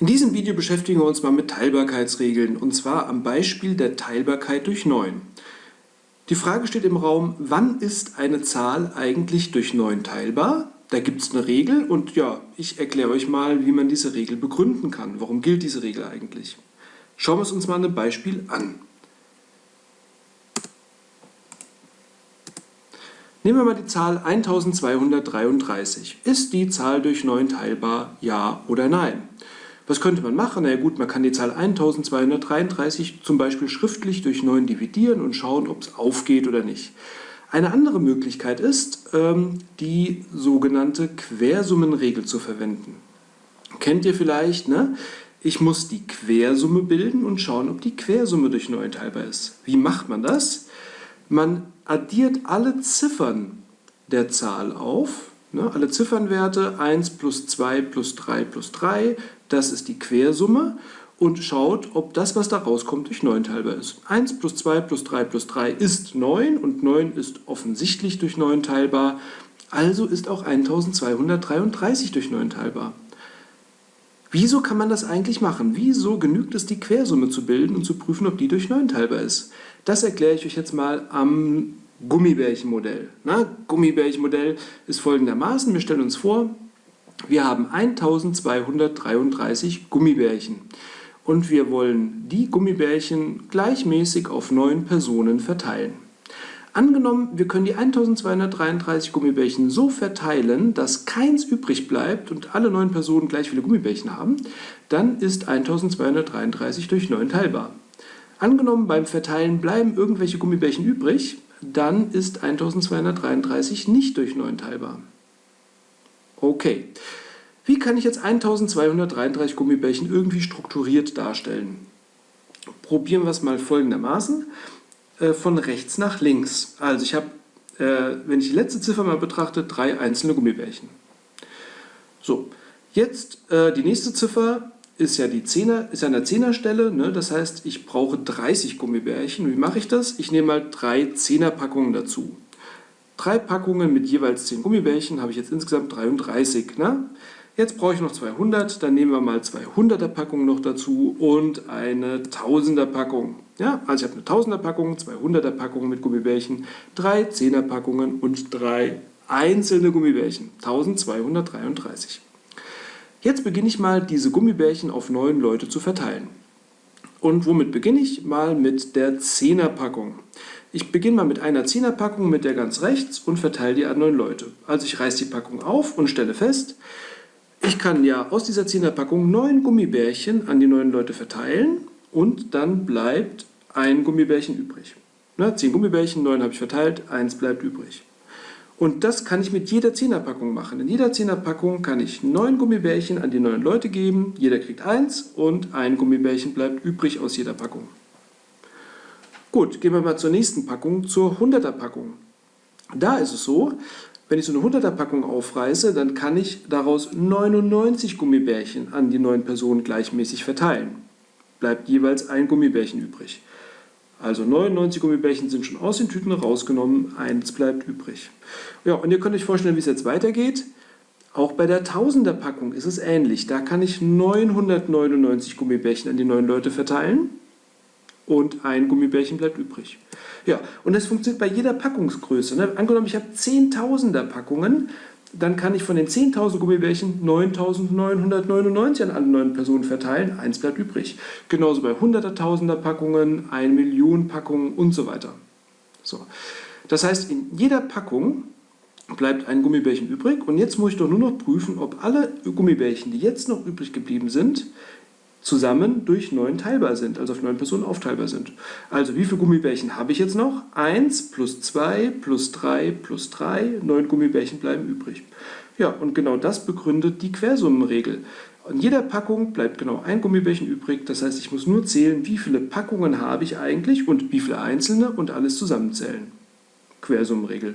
In diesem Video beschäftigen wir uns mal mit Teilbarkeitsregeln und zwar am Beispiel der Teilbarkeit durch 9. Die Frage steht im Raum, wann ist eine Zahl eigentlich durch 9 teilbar? Da gibt es eine Regel und ja, ich erkläre euch mal, wie man diese Regel begründen kann. Warum gilt diese Regel eigentlich? Schauen wir es uns mal einem Beispiel an. Nehmen wir mal die Zahl 1233. Ist die Zahl durch 9 teilbar, ja oder nein? Was könnte man machen? Na ja gut, man kann die Zahl 1233 zum Beispiel schriftlich durch 9 dividieren und schauen, ob es aufgeht oder nicht. Eine andere Möglichkeit ist, ähm, die sogenannte Quersummenregel zu verwenden. Kennt ihr vielleicht, ne? Ich muss die Quersumme bilden und schauen, ob die Quersumme durch 9 teilbar ist. Wie macht man das? Man addiert alle Ziffern der Zahl auf Ne, alle Ziffernwerte 1 plus 2 plus 3 plus 3, das ist die Quersumme und schaut, ob das, was da rauskommt, durch 9 teilbar ist. 1 plus 2 plus 3 plus 3 ist 9 und 9 ist offensichtlich durch 9 teilbar, also ist auch 1233 durch 9 teilbar. Wieso kann man das eigentlich machen? Wieso genügt es, die Quersumme zu bilden und zu prüfen, ob die durch 9 teilbar ist? Das erkläre ich euch jetzt mal am Gummibärchenmodell. Gummibärchenmodell ist folgendermaßen, wir stellen uns vor, wir haben 1233 Gummibärchen und wir wollen die Gummibärchen gleichmäßig auf neun Personen verteilen. Angenommen, wir können die 1233 Gummibärchen so verteilen, dass keins übrig bleibt und alle neun Personen gleich viele Gummibärchen haben, dann ist 1233 durch 9 teilbar. Angenommen, beim Verteilen bleiben irgendwelche Gummibärchen übrig, dann ist 1233 nicht durch 9 teilbar. Okay, wie kann ich jetzt 1233 Gummibärchen irgendwie strukturiert darstellen? Probieren wir es mal folgendermaßen, äh, von rechts nach links. Also ich habe, äh, wenn ich die letzte Ziffer mal betrachte, drei einzelne Gummibärchen. So, jetzt äh, die nächste Ziffer ist ja die Zehner, ist an der Zehnerstelle, ne? das heißt, ich brauche 30 Gummibärchen. Wie mache ich das? Ich nehme mal drei Zehnerpackungen dazu. Drei Packungen mit jeweils 10 Gummibärchen habe ich jetzt insgesamt 33. Ne? Jetzt brauche ich noch 200, dann nehmen wir mal 200er Packungen noch dazu und eine 1000er Packung. Ja, also ich habe eine 1000er Packung, 200er Packungen mit Gummibärchen, drei 10er Packungen und drei einzelne Gummibärchen. 1233. Jetzt beginne ich mal, diese Gummibärchen auf neun Leute zu verteilen. Und womit beginne ich? Mal mit der Zehnerpackung. Ich beginne mal mit einer Zehnerpackung mit der ganz rechts und verteile die an neun Leute. Also ich reiße die Packung auf und stelle fest, ich kann ja aus dieser Zehnerpackung neun Gummibärchen an die neun Leute verteilen und dann bleibt ein Gummibärchen übrig. Ne, zehn Gummibärchen, neun habe ich verteilt, eins bleibt übrig. Und das kann ich mit jeder Zehnerpackung machen. In jeder Zehnerpackung kann ich neun Gummibärchen an die neun Leute geben, jeder kriegt eins und ein Gummibärchen bleibt übrig aus jeder Packung. Gut, gehen wir mal zur nächsten Packung, zur 100er Packung. Da ist es so, wenn ich so eine 100er Packung aufreiße, dann kann ich daraus 99 Gummibärchen an die neun Personen gleichmäßig verteilen. Bleibt jeweils ein Gummibärchen übrig. Also 99 Gummibärchen sind schon aus den Tüten rausgenommen, eins bleibt übrig. Ja, und ihr könnt euch vorstellen, wie es jetzt weitergeht. Auch bei der Tausender Packung ist es ähnlich. Da kann ich 999 Gummibärchen an die neun Leute verteilen und ein Gummibärchen bleibt übrig. Ja, und das funktioniert bei jeder Packungsgröße. Ne? Angenommen, ich habe 10.000er Packungen, dann kann ich von den 10.000 Gummibärchen 9.999 an alle neuen Personen verteilen, eins bleibt übrig. Genauso bei 100er, 1000er Packungen, 1 Million Packungen und so weiter. So. Das heißt, in jeder Packung bleibt ein Gummibärchen übrig und jetzt muss ich doch nur noch prüfen, ob alle Gummibärchen, die jetzt noch übrig geblieben sind, zusammen durch 9 teilbar sind, also auf 9 Personen aufteilbar sind. Also wie viele Gummibärchen habe ich jetzt noch? 1 plus 2 plus 3 plus 3, 9 Gummibärchen bleiben übrig. Ja, und genau das begründet die Quersummenregel. In jeder Packung bleibt genau ein Gummibärchen übrig, das heißt, ich muss nur zählen, wie viele Packungen habe ich eigentlich und wie viele einzelne und alles zusammenzählen. Quersummenregel.